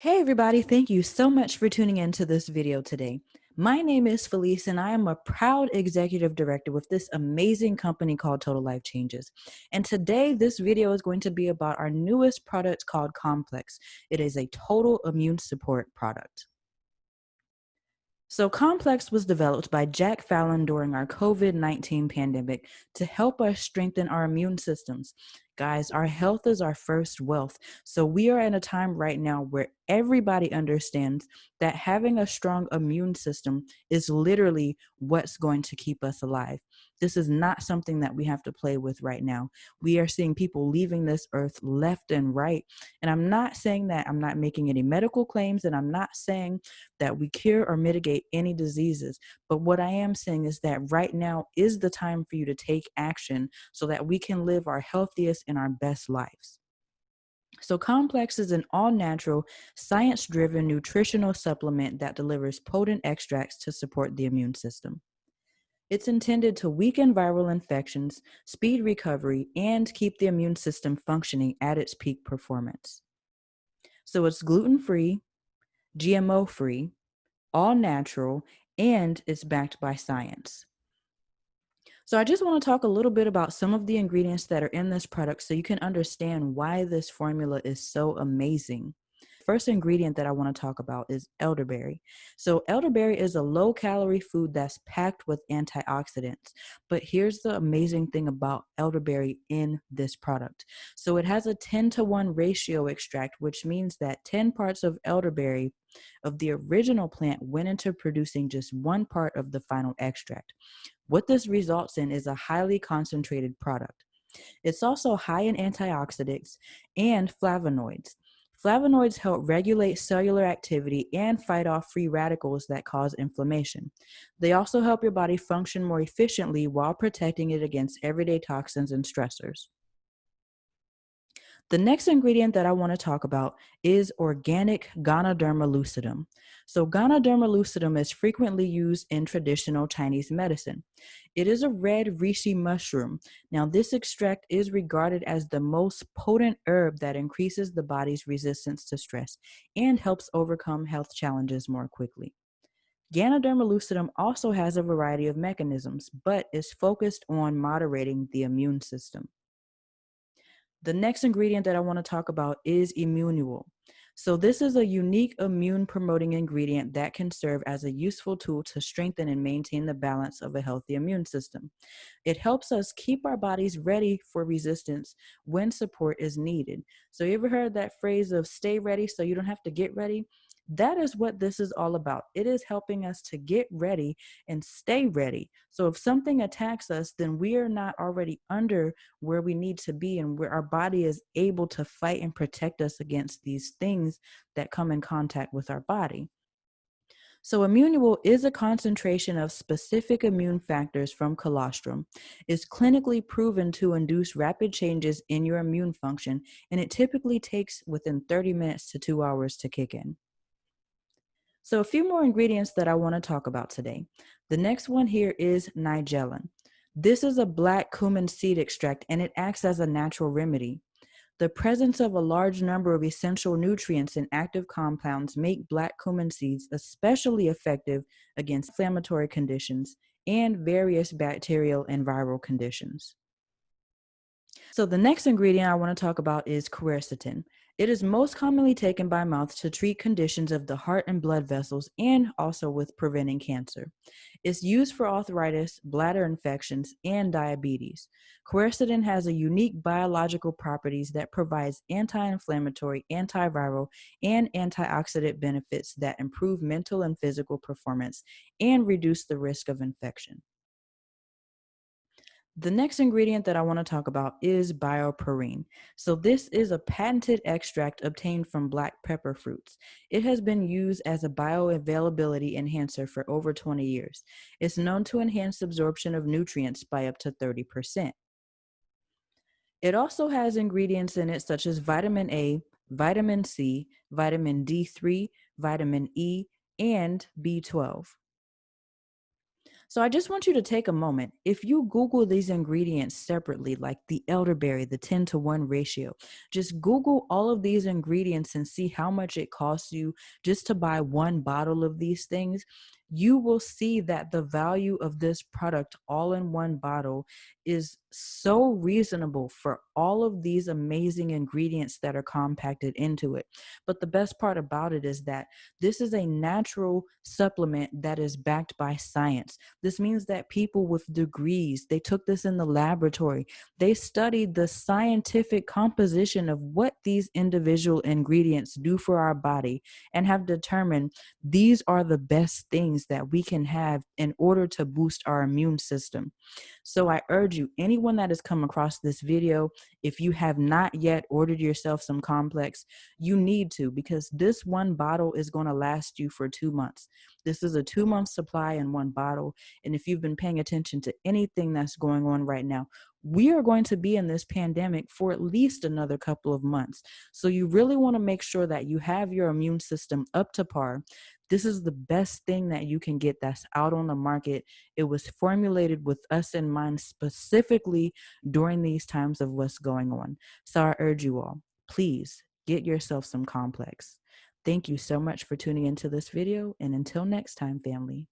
Hey everybody, thank you so much for tuning into this video today. My name is Felice and I am a proud executive director with this amazing company called Total Life Changes. And today this video is going to be about our newest product called Complex. It is a total immune support product. So Complex was developed by Jack Fallon during our COVID-19 pandemic to help us strengthen our immune systems. Guys, our health is our first wealth. So we are in a time right now where everybody understands that having a strong immune system is literally what's going to keep us alive. This is not something that we have to play with right now. We are seeing people leaving this earth left and right. And I'm not saying that I'm not making any medical claims, and I'm not saying that we cure or mitigate any diseases. But what I am saying is that right now is the time for you to take action so that we can live our healthiest and our best lives. So, Complex is an all natural, science driven nutritional supplement that delivers potent extracts to support the immune system. It's intended to weaken viral infections, speed recovery, and keep the immune system functioning at its peak performance. So, it's gluten free, GMO free, all natural, and it's backed by science. So I just want to talk a little bit about some of the ingredients that are in this product so you can understand why this formula is so amazing. First ingredient that I want to talk about is elderberry. So elderberry is a low calorie food that's packed with antioxidants. But here's the amazing thing about elderberry in this product. So it has a 10 to 1 ratio extract, which means that 10 parts of elderberry of the original plant went into producing just one part of the final extract. What this results in is a highly concentrated product. It's also high in antioxidants and flavonoids. Flavonoids help regulate cellular activity and fight off free radicals that cause inflammation. They also help your body function more efficiently while protecting it against everyday toxins and stressors. The next ingredient that I want to talk about is organic Ganoderma lucidum. So Ganoderma lucidum is frequently used in traditional Chinese medicine. It is a red reishi mushroom. Now this extract is regarded as the most potent herb that increases the body's resistance to stress and helps overcome health challenges more quickly. Ganoderma lucidum also has a variety of mechanisms, but is focused on moderating the immune system. The next ingredient that I want to talk about is Immunual. So this is a unique immune promoting ingredient that can serve as a useful tool to strengthen and maintain the balance of a healthy immune system. It helps us keep our bodies ready for resistance when support is needed. So you ever heard that phrase of stay ready so you don't have to get ready? That is what this is all about. It is helping us to get ready and stay ready. So if something attacks us, then we are not already under where we need to be and where our body is able to fight and protect us against these things that come in contact with our body. So Immunual is a concentration of specific immune factors from colostrum. It's clinically proven to induce rapid changes in your immune function, and it typically takes within 30 minutes to two hours to kick in. So a few more ingredients that I want to talk about today. The next one here is Nigellin. This is a black cumin seed extract and it acts as a natural remedy. The presence of a large number of essential nutrients and active compounds make black cumin seeds especially effective against inflammatory conditions and various bacterial and viral conditions. So the next ingredient I want to talk about is quercetin. It is most commonly taken by mouth to treat conditions of the heart and blood vessels and also with preventing cancer. It's used for arthritis, bladder infections, and diabetes. Quercetin has a unique biological properties that provides anti-inflammatory, antiviral, and antioxidant benefits that improve mental and physical performance and reduce the risk of infection. The next ingredient that I want to talk about is bioperine. So this is a patented extract obtained from black pepper fruits. It has been used as a bioavailability enhancer for over 20 years. It's known to enhance absorption of nutrients by up to 30%. It also has ingredients in it such as vitamin A, vitamin C, vitamin D3, vitamin E, and B12. So I just want you to take a moment. If you Google these ingredients separately, like the elderberry, the 10 to 1 ratio, just Google all of these ingredients and see how much it costs you just to buy one bottle of these things. You will see that the value of this product all in one bottle is so reasonable for all of these amazing ingredients that are compacted into it. But the best part about it is that this is a natural supplement that is backed by science. This means that people with degrees, they took this in the laboratory. They studied the scientific composition of what these individual ingredients do for our body and have determined these are the best things that we can have in order to boost our immune system. So I urge you, anyone that has come across this video, if you have not yet ordered yourself some complex, you need to because this one bottle is going to last you for two months. This is a two month supply in one bottle. And if you've been paying attention to anything that's going on right now, we are going to be in this pandemic for at least another couple of months. So you really want to make sure that you have your immune system up to par. This is the best thing that you can get that's out on the market. It was formulated with us in mind specifically during these times of what's going on. So I urge you all, please get yourself some complex. Thank you so much for tuning into this video. And until next time, family.